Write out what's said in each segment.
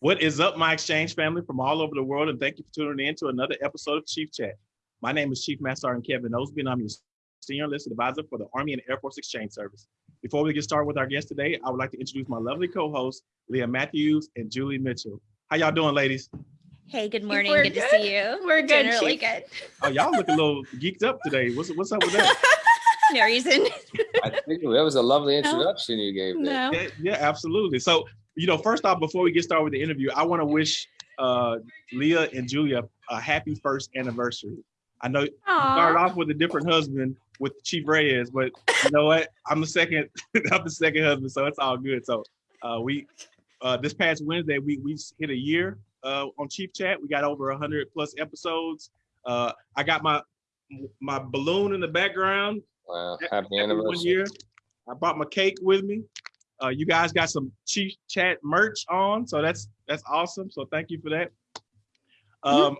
What is up, my exchange family from all over the world, and thank you for tuning in to another episode of Chief Chat. My name is Chief Master Sergeant Kevin Osby, and I'm your Senior Enlisted Advisor for the Army and Air Force Exchange Service. Before we get started with our guest today, I would like to introduce my lovely co-hosts, Leah Matthews and Julie Mitchell. How y'all doing, ladies? Hey, good morning. We're Good, to see you. We're good, Generally Chief. good. Oh, y'all look a little geeked up today. What's what's up with that? No reason. I think that was a lovely introduction you gave there. No. Yeah, yeah, absolutely. So, you know, first off, before we get started with the interview, I want to wish uh, Leah and Julia a happy first anniversary. I know you started off with a different husband with Chief Reyes, but you know what? I'm the second. I'm the second husband, so it's all good. So, uh, we uh, this past Wednesday we we hit a year uh, on Chief Chat. We got over 100 plus episodes. Uh, I got my my balloon in the background Wow, Ha- happy Happy one anniversary. year. I brought my cake with me. Uh, you guys got some Chief Chat merch on, so that's that's awesome. So thank you for that. Um,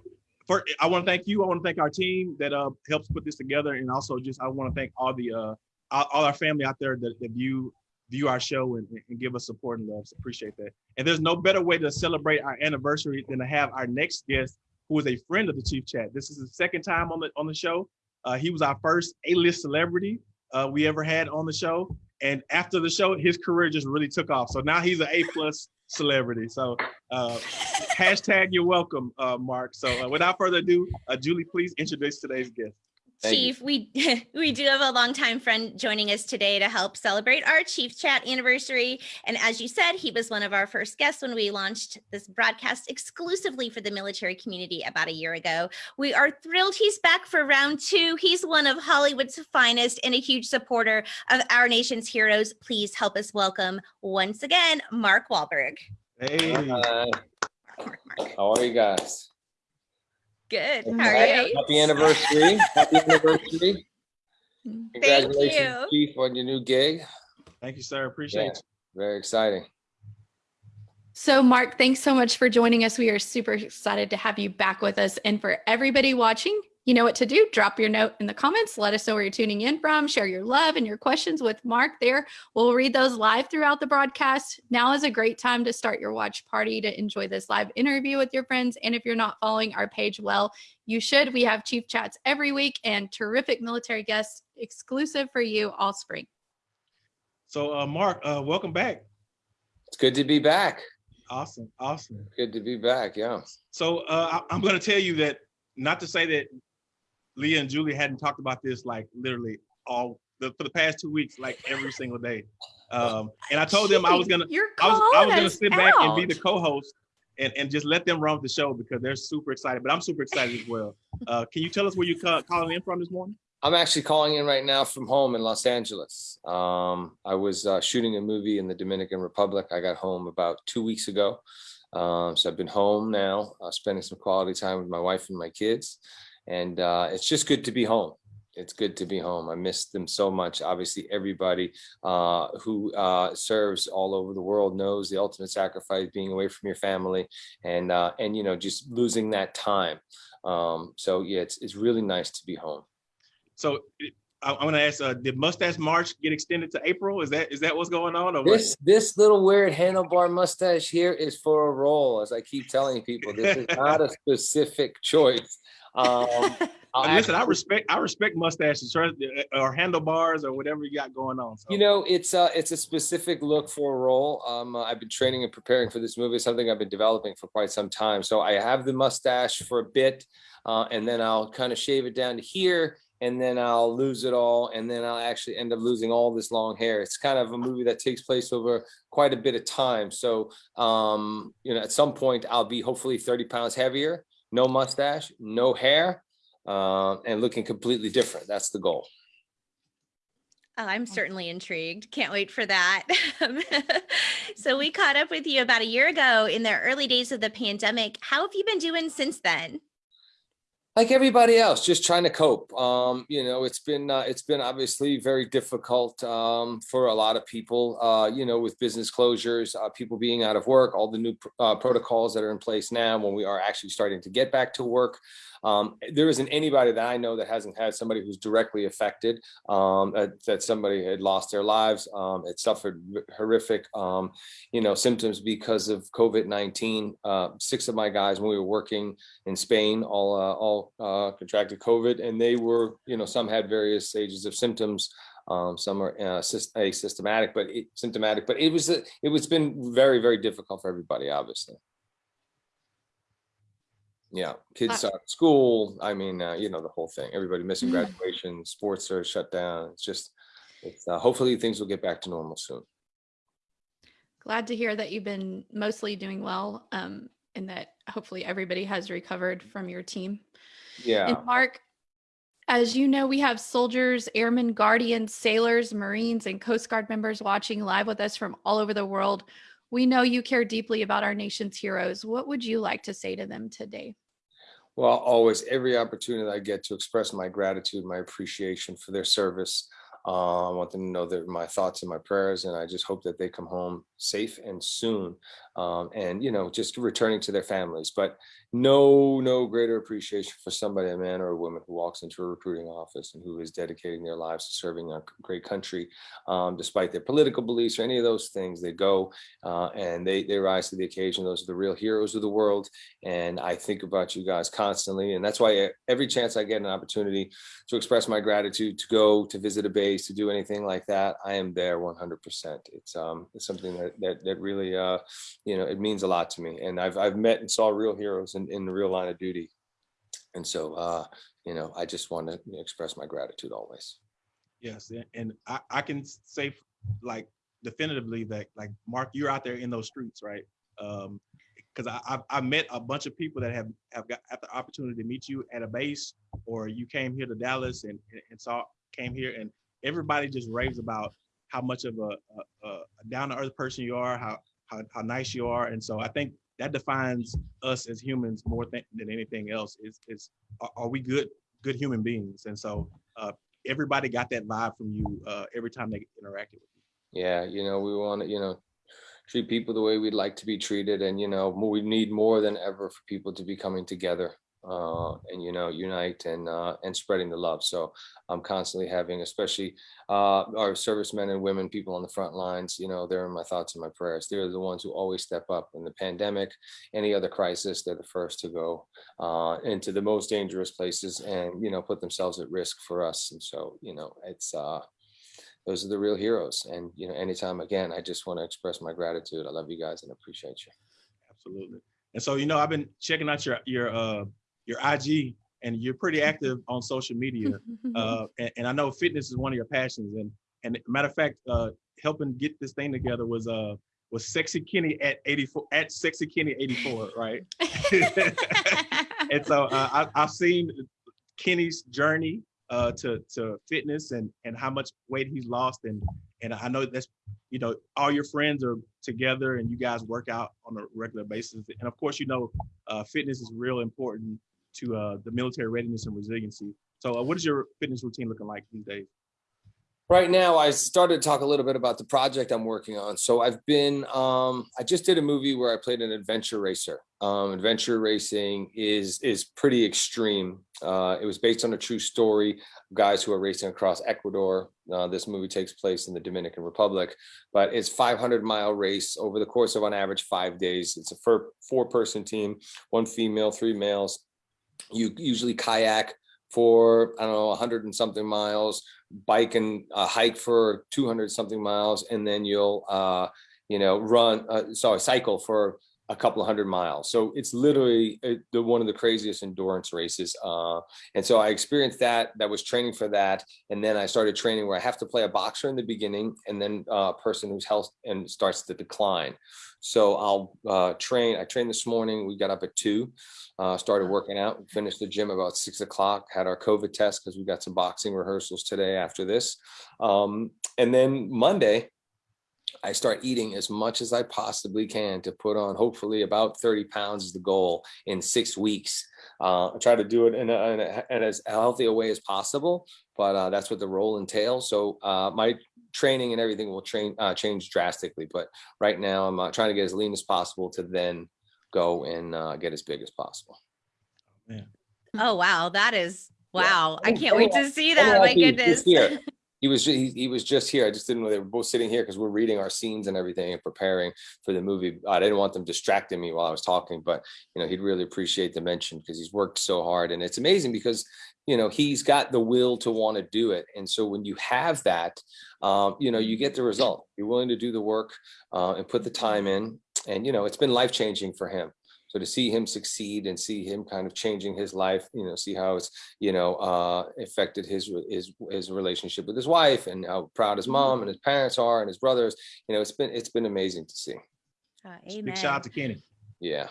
for I want to thank you. I want to thank our team that uh helps put this together, and also just I want to thank all the uh all, all our family out there that, that view view our show and, and give us support and love. So appreciate that. And there's no better way to celebrate our anniversary than to have our next guest, who is a friend of the Chief Chat. This is the second time on the on the show. Uh, he was our first A-list celebrity uh, we ever had on the show. And after the show, his career just really took off. So now he's an A plus celebrity. So uh, hashtag you're welcome, uh, Mark. So uh, without further ado, uh, Julie, please introduce today's guest. Thank you. Chief, we we do have a longtime friend joining us today to help celebrate our Chief Chat anniversary. And as you said, he was one of our first guests when we launched this broadcast exclusively for the military community about a year ago. We are thrilled he's back for round two. He's one of Hollywood's finest and a huge supporter of our nation's heroes. Please help us welcome once again Mark Wahlberg. Hey, Uh, Mark, Mark, Mark. how are you guys? Good. Thank How are Happy you? happy anniversary. Happy anniversary. Thank Congratulations, you. Chief, on your new gig. thank you, sir. Appreciate Yeah. you. Very exciting. So, Mark, thanks so much for joining us. We are super excited to have you back with us. And for everybody watching, you know what to do. Drop your note in the comments. Let us know where you're tuning in from. Share your love and your questions with Mark there. We'll read those live throughout the broadcast. Now is a great time to start your watch party to enjoy this live interview with your friends. And if you're not following our page well, you should. We have Chief Chats every week and terrific military guests exclusive for you all spring. So, uh, Mark, uh, welcome back. It's good to be back. Awesome, awesome. Good to be back. Yeah. So uh, I- I'm going to tell you that not to say that Leah and Julie hadn't talked about this like literally all the, for the past two weeks, like every single day. Um, and I told them I was gonna I was, I was gonna us sit back and be the co-host and, and just let them run the show because they're super excited. But I'm super excited as well. Uh, can you tell us where you ca- calling in from this morning? I'm actually calling in right now from home in Los Angeles. Um, I was uh, shooting a movie in the Dominican Republic. I got home about two weeks ago. Um, so I've been home now, uh, spending some quality time with my wife and my kids. And uh, it's just good to be home. It's good to be home. I miss them so much. Obviously, everybody uh, who uh, serves all over the world knows the ultimate sacrifice being away from your family and uh, and you know just losing that time. Um, so yeah, it's it's really nice to be home. So I, I'm gonna ask, uh, did Mustache March get extended to April? Is that is that what's going on? Or what? This this little weird handlebar mustache here is for a role, as I keep telling people. This is not a specific choice. Um, I'll Uh, listen, I respect I respect mustaches or, or handlebars or whatever you got going on. So. You know, it's uh it's a specific look for a role. Um, I've been training and preparing for this movie, something I've been developing for quite some time. So I have the mustache for a bit, uh, and then I'll kind of shave it down to here, and then I'll lose it all, and then I'll actually end up losing all this long hair. It's kind of a movie that takes place over quite a bit of time. So um, you know, at some point I'll be hopefully 30 pounds heavier, no mustache, no hair, uh, and looking completely different. That's the goal. Oh, I'm certainly intrigued. Can't wait for that. so we caught up with you about a year ago in the early days of the pandemic. How have you been doing since then? Like everybody else, just trying to cope. Um, you know, it's been uh, it's been obviously very difficult um, for a lot of people. Uh, you know, with business closures, uh, people being out of work, all the new uh, protocols that are in place now. When we are actually starting to get back to work, um, there isn't anybody that I know that hasn't had somebody who's directly affected. Um, that, that, somebody had lost their lives, um, it suffered horrific, um, you know, symptoms because of COVID-19. Uh, six of my guys, when we were working in Spain, all uh, all uh, contracted COVID and they were, you know, some had various stages of symptoms. Um, some are uh, asymptomatic, but it, symptomatic, but it was, it was been very, very difficult for everybody, obviously. Yeah, kids start school. I mean, uh, you know, the whole thing, everybody missing mm-hmm. graduation, sports are shut down. It's just, it's, uh, hopefully things will get back to normal soon. Glad to hear that you've been mostly doing well um, and that hopefully everybody has recovered from your team. Yeah. And Mark, as you know, we have soldiers, airmen, guardians, sailors, Marines, and Coast Guard members watching live with us from all over the world. We know you care deeply about our nation's heroes. What would you like to say to them today? Well, always every opportunity I get to express my gratitude, my appreciation for their service. Uh, I want them to know that my thoughts and my prayers, and I just hope that they come home safe and soon um, and you know just returning to their families but no no greater appreciation for somebody a man or a woman who walks into a recruiting office and who is dedicating their lives to serving a great country um, despite their political beliefs or any of those things they go uh, and they they rise to the occasion. Those are the real heroes of the world and I think about you guys constantly and that's why every chance I get an opportunity to express my gratitude to go to visit a base to do anything like that I am there 100 percent. It's um it's something that that, that really uh you know, it means a lot to me. And I've, I've met and saw real heroes in, in the real line of duty. And so, uh, you know, I just want to express my gratitude always. Yes. And I, I can say like definitively that like, Mark, you're out there in those streets, right? Um, because I, I, I met a bunch of people that have have got the opportunity to meet you at a base, or you came here to Dallas and and saw came here, and everybody just raves about how much of a, a, a down to earth person you are, how how, how nice you are. And so I think that defines us as humans more th than anything else is, is are, are, we good, good human beings? And so uh, everybody got that vibe from you uh, every time they interacted with you. Yeah, you know, we want to, you know, treat people the way we'd like to be treated. And, you know, we need more than ever for people to be coming together uh, and you know unite and uh, and spreading the love. So I'm constantly having, especially uh, our servicemen and women, people on the front lines. You know, they're in my thoughts and my prayers. They're the ones who always step up in the pandemic, any other crisis. They're the first to go uh, into the most dangerous places and you know put themselves at risk for us. And so you know it's. Uh, those are the real heroes. And, you know, anytime again, I just want to express my gratitude. I love you guys and appreciate you. Absolutely. And so, you know, I've been checking out your, your, uh, your IG and you're pretty active on social media. Uh, and, and, I know fitness is one of your passions. And and matter of fact, uh, helping get this thing together was uh was Sexy Kenny at 84 at Sexy Kenny 84, right? and so uh, I, I've seen Kenny's journey uh, to to fitness and and how much weight he's lost and and I know that's you know all your friends are together and you guys work out on a regular basis and of course you know uh, fitness is real important to uh, the military readiness and resiliency. So uh, what is your fitness routine looking like these days? Right now, I started to talk a little bit about the project I'm working on. So I've been, um, I just did a movie where I played an adventure racer. Um, adventure racing is is pretty extreme. Uh, it was based on a true story guys who are racing across Ecuador. Uh, this movie takes place in the Dominican Republic, but it's 500 mile race over the course of on average five days. It's a four, four person team, one female, three males, you usually kayak for, I don't know, 100 and something miles, bike and uh, hike for 200 something miles, and then you'll, uh, you know, run, uh, sorry, cycle for a couple of hundred miles. So it's literally uh, the one of the craziest endurance races. Uh, and so I experienced that, that was training for that. And then I started training where I have to play a boxer in the beginning and then uh, a person whose health and starts to decline. So I'll uh, train, I trained this morning, we got up at two, uh, started working out, finished the gym about six o'clock, had our COVID test because we got some boxing rehearsals today after this. Um, and then Monday, I start eating as much as I possibly can to put on hopefully about 30 pounds is the goal in six weeks. Uh, I try to do it in, a, in, a, in as healthy a way as possible, but uh, that's what the role entails. So uh, my training and everything will train uh, change drastically. But right now, I'm uh, trying to get as lean as possible to then go and uh, get as big as possible. Oh, wow. That is, Yeah. wow. I Oh, can't oh, wait to see Oh, that. My goodness. He was, he, he was just here. I just didn't know they were both sitting here because we're reading our scenes and everything and preparing for the movie. I didn't want them distracting me while I was talking, but you know, he'd really appreciate the mention because he's worked so hard and it's amazing because you know, he's got the will to want to do it. And so when you have that, um, you know, you get the result. You're willing to do the work uh, and put the time in. And, you know, it's been life changing for him. So to see him succeed and see him kind of changing his life, you know, see how it's, you know, uh, affected his, his, his relationship with his wife and how proud his mom and his parents are and his brothers, you know, it's been, it's been amazing to see. Uh, Big shout out to Kenny. Yeah.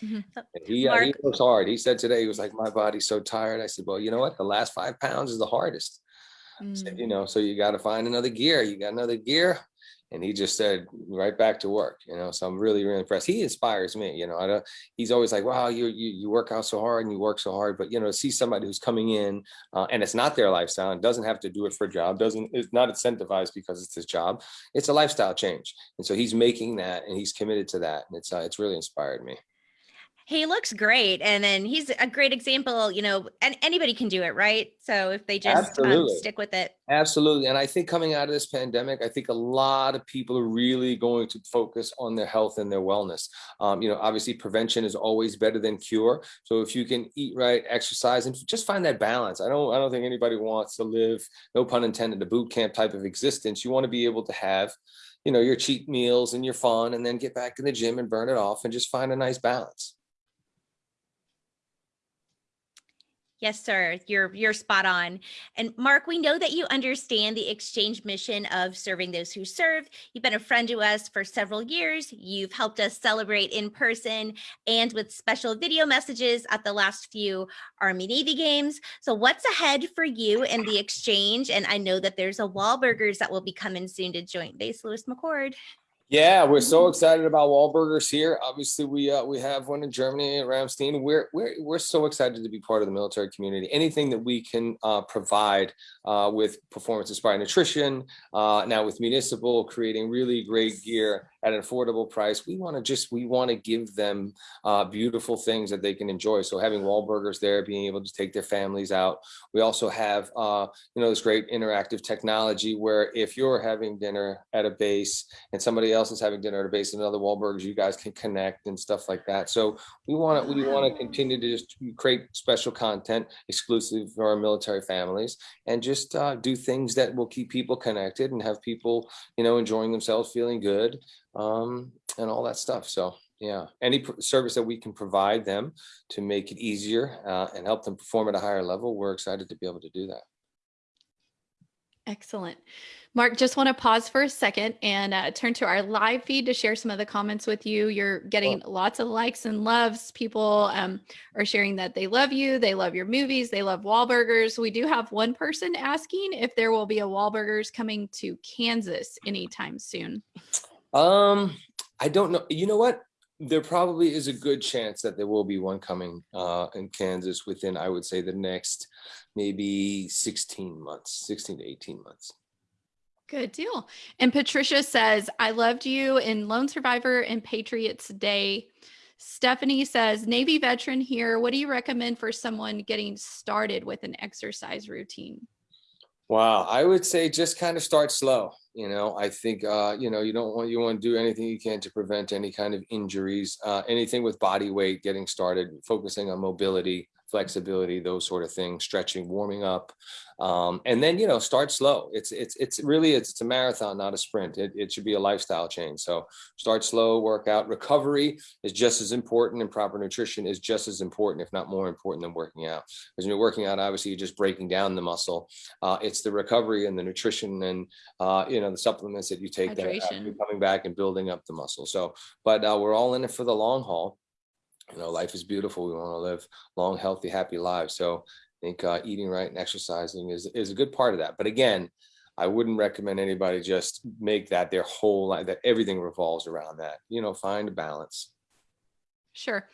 Mhm. And he, uh, he Mark- works hard. He said today, he was like, my body's so tired. I said, well, you know what? The last five pounds is the hardest. I said, Mm. you know, so you got to find another gear. You got another gear. And he just said, right back to work, you know, so I'm really, really impressed. He inspires me, you know, I don't, he's always like, wow, you, you, you work out so hard and you work so hard, but you know, see somebody who's coming in uh, and it's not their lifestyle and doesn't have to do it for a job, doesn't, it's not incentivized because it's his job. It's a lifestyle change. And so he's making that and he's committed to that. And it's, uh, it's really inspired me. He looks great. And then he's a great example, you know, and anybody can do it, right? So if they just um, stick with it. Absolutely. And I think coming out of this pandemic, I think a lot of people are really going to focus on their health and their wellness. Um, you know, obviously prevention is always better than cure. So if you can eat right, exercise, and just find that balance. I don't, I don't think anybody wants to live, no pun intended, a boot camp type of existence. You want to be able to have, you know, your cheat meals and your fun and then get back in the gym and burn it off and just find a nice balance. Yes, sir. You're you're spot on. And Mark, we know that you understand the exchange mission of serving those who serve. You've been a friend to us for several years. You've helped us celebrate in person and with special video messages at the last few Army Navy games. So what's ahead for you in the exchange? And I know that there's a Wahlburgers that will be coming soon to Joint Base Lewis McChord. Yeah, we're so excited about Wahlburgers here. Obviously, we uh, we have one in Germany at Ramstein. We're we're we're so excited to be part of the military community. Anything that we can uh, provide uh, with performance inspired nutrition, uh, now with municipal, creating really great gear at an affordable price. We want to just we want to give them uh, beautiful things that they can enjoy. So having Wahlburgers there, being able to take their families out. We also have uh, you know this great interactive technology where if you're having dinner at a base and somebody else is having dinner at a base at another Wahlburgers, you guys can connect and stuff like that. So we want to we want to continue to just create special content exclusive for our military families and just uh, do things that will keep people connected and have people you know enjoying themselves, feeling good, um, and all that stuff. So yeah, any service that we can provide them to make it easier uh, and help them perform at a higher level, we're excited to be able to do that. Excellent. Mark, just want to pause for a second and uh, turn to our live feed to share some of the comments with you. You're getting lots of likes and loves. People um, are sharing that they love you, they love your movies, they love Wahlburgers. We do have one person asking if there will be a Wahlburgers coming to Kansas anytime soon. Um, I don't know. You know what? There probably is a good chance that there will be one coming uh, in Kansas within, I would say, the next maybe 16 months, 16 to 18 months. Good deal. And Patricia says, I loved you in Lone Survivor and Patriots Day. Stephanie says, Navy veteran here. What do you recommend for someone getting started with an exercise routine? Wow, I would say just kind of start slow. You know, I think uh, you know you don't want you want to do anything you can to prevent any kind of injuries, uh, anything with body weight, getting started, focusing on mobility, flexibility, those sort of things, stretching, warming up, um, and then you know start slow. It's it's it's really it's, it's a marathon, not a sprint. It, it should be a lifestyle change. So start slow, work out. Recovery is just as important, and proper nutrition is just as important, if not more important, than working out. Because when you're working out, obviously you're just breaking down the muscle. Uh, it's the recovery and the nutrition and uh, you know the supplements that you take that are Hydration. actually coming back and building up the muscle. So, but uh, we're all in it for the long haul. You know, life is beautiful. We want to live long, healthy, happy lives. So, I think uh, eating right and exercising is is a good part of that. But again, I wouldn't recommend anybody just make that their whole life. That everything revolves around that. You know, find a balance. Sure.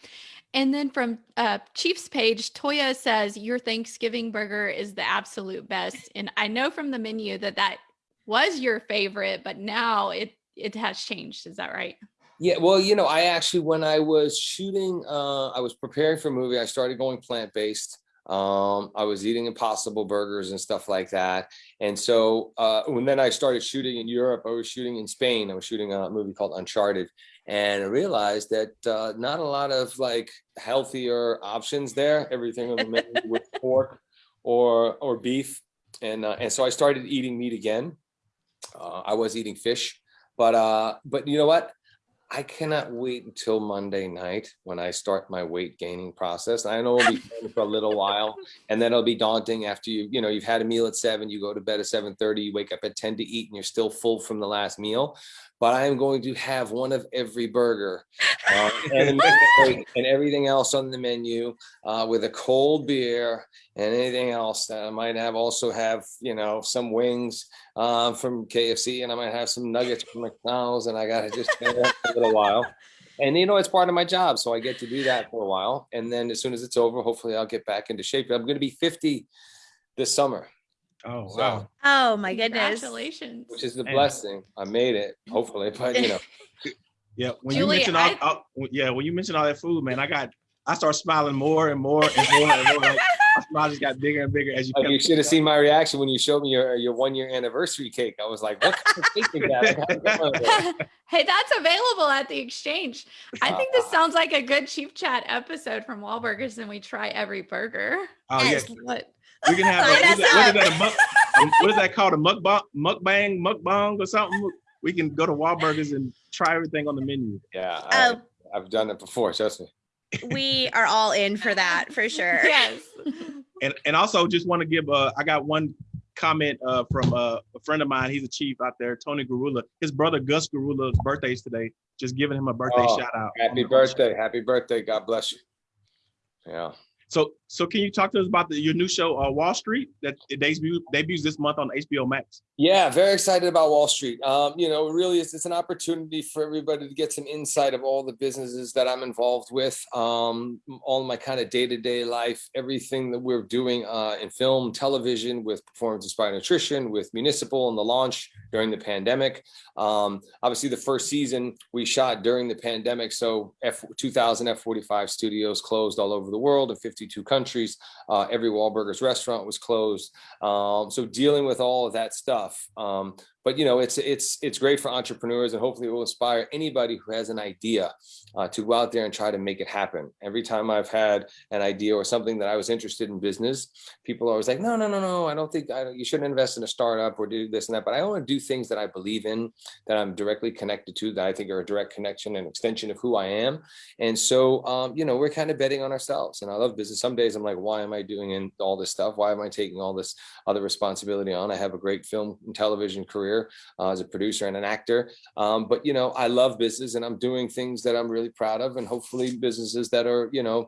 And then from uh, Chief's page, Toya says your Thanksgiving burger is the absolute best. And I know from the menu that that was your favorite, but now it it has changed. Is that right? Yeah, well, you know, I actually, when I was shooting, uh, I was preparing for a movie, I started going plant-based. Um, I was eating impossible burgers and stuff like that. And so uh, when then I started shooting in Europe, I was shooting in Spain. I was shooting a movie called Uncharted and I realized that uh, not a lot of like healthier options there. Everything on the menu with pork or or beef. And uh, and so I started eating meat again. Uh, I was eating fish, but uh, but you know what? I cannot wait until Monday night when I start my weight gaining process. I know it'll be fun for a little while and then it'll be daunting after you, you know, you've had a meal at seven, you go to bed at 7.30, you wake up at 10 to eat and you're still full from the last meal. But I am going to have one of every burger uh, and, and, everything else on the menu uh, with a cold beer and anything else that I might have also have, you know, some wings uh, from KFC and I might have some nuggets from McDonald's and I got to just for a little while. And, you know, it's part of my job. So I get to do that for a while. And then as soon as it's over, hopefully I'll get back into shape. I'm going to be 50 this summer. Oh, So- wow. Oh my goodness. Congratulations. Which is the blessing. I made it, hopefully, but you know, Yeah, when Julie, you mentioned all, all- yeah, when you mentioned all that food, man, I got, I start smiling more and more and more and more. Like, my smile just got bigger and bigger as you. like you should have seen my reaction when you showed me your, your one year anniversary cake. I was like, what kind of cake is that? I gotta get one of those. hey, that's available at the exchange. I think this sounds like a good Chief Chat episode from Wahlburgers, and we try every burger. Oh Yes. What? We can have. A, what, is that, what is that? A muk, um, what is that called? A mukbang, mukbang, mukbang, or something? We can go to Wahlburgers and try everything on the menu. Yeah, I, Oh, I've done it before, trust me. we are all in for that for sure. Yes. And and also just want to give. Uh, I got one comment uh, from uh, a friend of mine. He's a chief out there, Tony Garula. His brother Gus Garula's birthday is today. Just giving him a birthday Oh, shout out. Happy birthday. Happy birthday. God bless you. Yeah. So, so can you talk to us about the, your new show, uh, Wahl Street, that it debuts, debuts this month on HBO Max? Yeah, very excited about Wahl Street. Um, you know, really it's an opportunity for everybody to get some insight of all the businesses that I'm involved with, um, all my kind of day-to-day -day life, everything that we're doing uh, in film, television, with Performance Inspired Nutrition, with Municipal and the launch during the pandemic. Um, obviously, the first season we shot during the pandemic, so F 2000 F45 studios closed all over the world and 50 62 countries. Uh, every Wahlburgers restaurant was closed. Um, so dealing with all of that stuff um, but you know, it's it's it's great for entrepreneurs, and hopefully, it will inspire anybody who has an idea uh, to go out there and try to make it happen. Every time I've had an idea or something that I was interested in business, people are always like, "No, no, no, no, I don't think I, you shouldn't invest in a startup or do this and that." But I want to do things that I believe in, that I'm directly connected to, that I think are a direct connection and extension of who I am. And so, um, you know, we're kind of betting on ourselves. And I love business. Some days I'm like, why am I doing all this stuff? Why am I taking all this other responsibility on? I have a great film and television career uh, as a producer and an actor. Um, but, you know, I love business and I'm doing things that I'm really proud of and hopefully businesses that are, you know,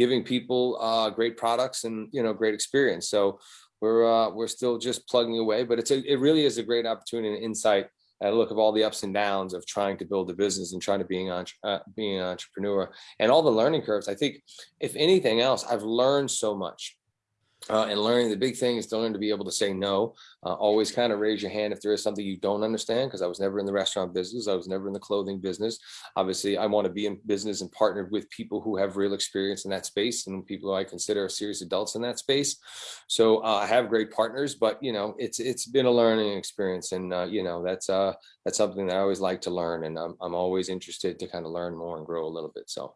giving people uh, great products and, you know, great experience. So we're, uh, we're still just plugging away, but it's a, it really is a great opportunity and insight at a look of all the ups and downs of trying to build a business and trying to being on uh, being an entrepreneur and all the learning curves. I think if anything else, I've learned so much. Uh, and learning the big thing is to learn to be able to say no. Uh, always kind of raise your hand if there is something you don't understand, because I was never in the restaurant business. I was never in the clothing business. Obviously, I want to be in business and partnered with people who have real experience in that space and people who I consider serious adults in that space. So uh, I have great partners, but you know, it's it's been a learning experience, and uh, you know, that's uh that's something that I always like to learn, and I'm I'm always interested to kind of learn more and grow a little bit. So.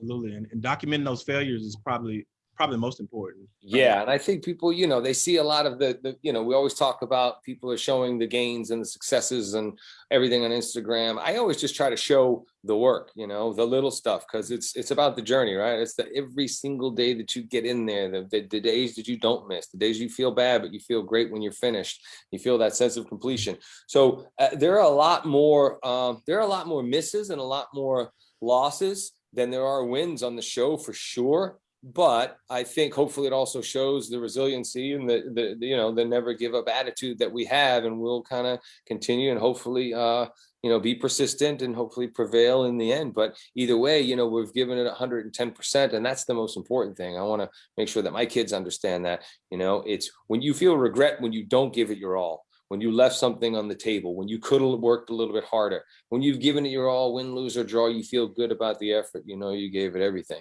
Absolutely, and, and documenting those failures is probably probably the most important. Yeah, and I think people, you know, they see a lot of the, the, you know, we always talk about people are showing the gains and the successes and everything on Instagram. I always just try to show the work, you know, the little stuff, because it's it's about the journey, right? It's the every single day that you get in there, the, the, the days that you don't miss, the days you feel bad, but you feel great when you're finished. You feel that sense of completion. So uh, there are a lot more, um, there are a lot more misses and a lot more losses than there are wins on the show for sure but I think hopefully it also shows the resiliency and the, the, the, you know the never give up attitude that we have, and we'll kind of continue and hopefully uh, you know, be persistent and hopefully prevail in the end. But either way, you know, we've given it hundred and ten percent and that's the most important thing. I want to make sure that my kids understand that, you know, it's when you feel regret when you don't give it your all, when you left something on the table, when you could have worked a little bit harder, when you've given it your all, win, lose or draw, you feel good about the effort. You know, you gave it everything.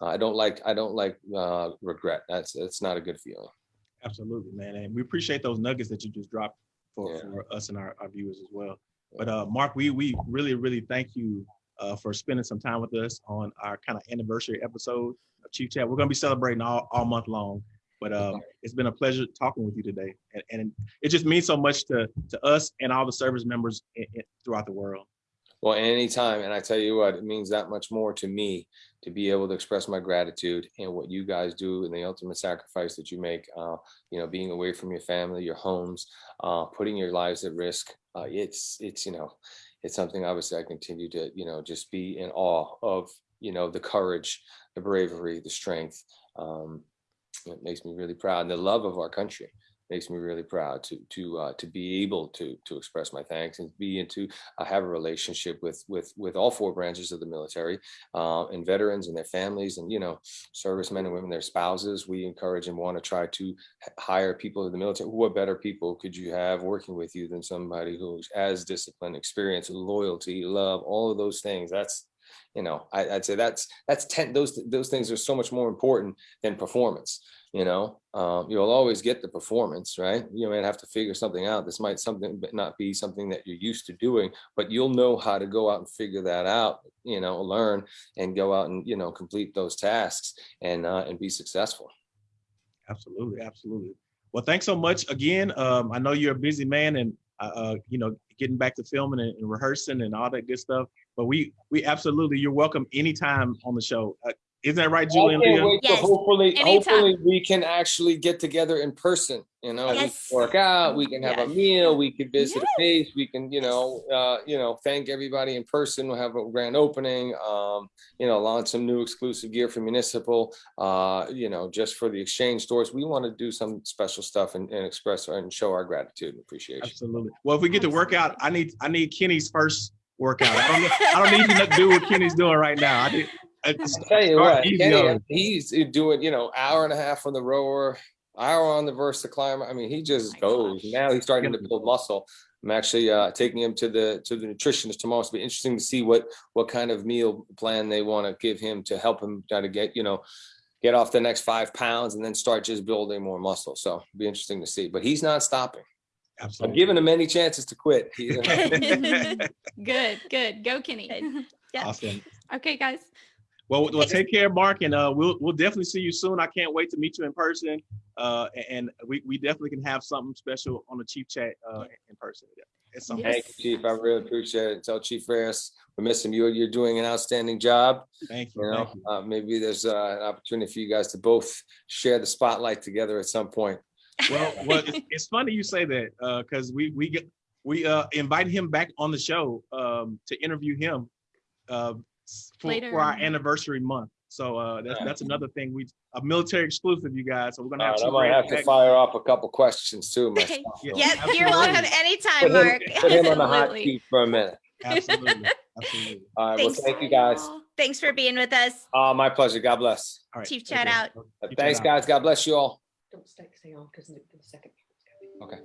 Uh, I don't like, I don't like uh, regret. That's, that's not a good feeling. Absolutely, man. And we appreciate those nuggets that you just dropped for, Yeah. for us and our, our viewers as well. But uh, Mark, we we really, really thank you uh, for spending some time with us on our kind of anniversary episode of Chief Chat. We're gonna be celebrating all, all month long. But uh, it's been a pleasure talking with you today. And, and it just means so much to to us and all the service members i- i- throughout the world. Well, anytime, and I tell you what, it means that much more to me to be able to express my gratitude and what you guys do and the ultimate sacrifice that you make. Uh, you know, being away from your family, your homes, uh, putting your lives at risk. Uh, it's it's you know, it's something obviously I continue to you know just be in awe of. You know, the courage, the bravery, the strength. Um, it makes me really proud, and the love of our country makes me really proud to to uh, to be able to to express my thanks and be into I have a relationship with with with all four branches of the military uh, and veterans and their families and you know servicemen and women their spouses. We encourage and want to try to hire people in the military. What better people could you have working with you than somebody who's as disciplined experience loyalty love all of those things? That's you know I, i'd say that's that's 10 those those things are so much more important than performance you know um, you'll always get the performance right you might have to figure something out this might something but not be something that you're used to doing but you'll know how to go out and figure that out you know learn and go out and you know complete those tasks and uh, and be successful Absolutely, absolutely. Well, thanks so much again. Um, I know you're a busy man and uh, uh, you know, getting back to filming and, and rehearsing and all that good stuff. But we we absolutely you're welcome anytime on the show. Uh, isn't that right, Julie I can't wait to Yes, hopefully, anytime. hopefully we can actually get together in person. You know, we can work out, we can have a meal, we can visit Yes. a place, we can, you know, uh, you know, thank everybody in person. We'll have a grand opening. Um, you know, launch some new exclusive gear for municipal. Uh, you know, just for the exchange stores. We want to do some special stuff and, and express our, and show our gratitude and appreciation. Absolutely. Well, if we get to work out, I need I need Kenny's first workout. I don't I don't need to do what Kenny's doing right now. I did. I just I'll tell you what, easy Kenny, he's doing, you know, hour and a half on the rower, hour on the Versa climber. I mean, he just my goes. gosh. Now he's starting to build muscle. I'm actually uh, taking him to the to the nutritionist tomorrow. It's be interesting to see what what kind of meal plan they want to give him to help him try to get you know get off the next five pounds and then start just building more muscle. So it'll be interesting to see. But he's not stopping. I'm Absolutely. giving him many chances to quit. Good, good. Go, Kenny. Good. Yeah. awesome. okay, guys. Well, well, take care, Mark, and uh, we'll we'll definitely see you soon. I can't wait to meet you in person. Uh, and we, we definitely can have something special on the Chief Chat uh, in person. Yeah, It's something. Yes. Thank you, Chief. I really appreciate it. Tell Chief Reyes we miss him. You're you're doing an outstanding job. Thank you. You know, Thank you. uh, maybe there's uh, an opportunity for you guys to both share the spotlight together at some point. Well, well, it's, it's funny you say that because we we get we uh invited him back on the show um to interview him uh for, for our anniversary month. So uh that's Yeah. that's another thing we a military exclusive, you guys. So we're gonna have right, I might great have to fire off a couple questions too myself. Yeah. so Yep, you're Absolutely. welcome Put anytime, him, Mark. put him on the hot seat for a minute. Absolutely, absolutely. All right, well, thank you guys. Thanks for being with us. Uh, my pleasure. God bless. All right. Chief take Chat out. Uh, Chief Thanks, Chat out. guys. God bless you all. Don't stay, stay on because the second. Okay.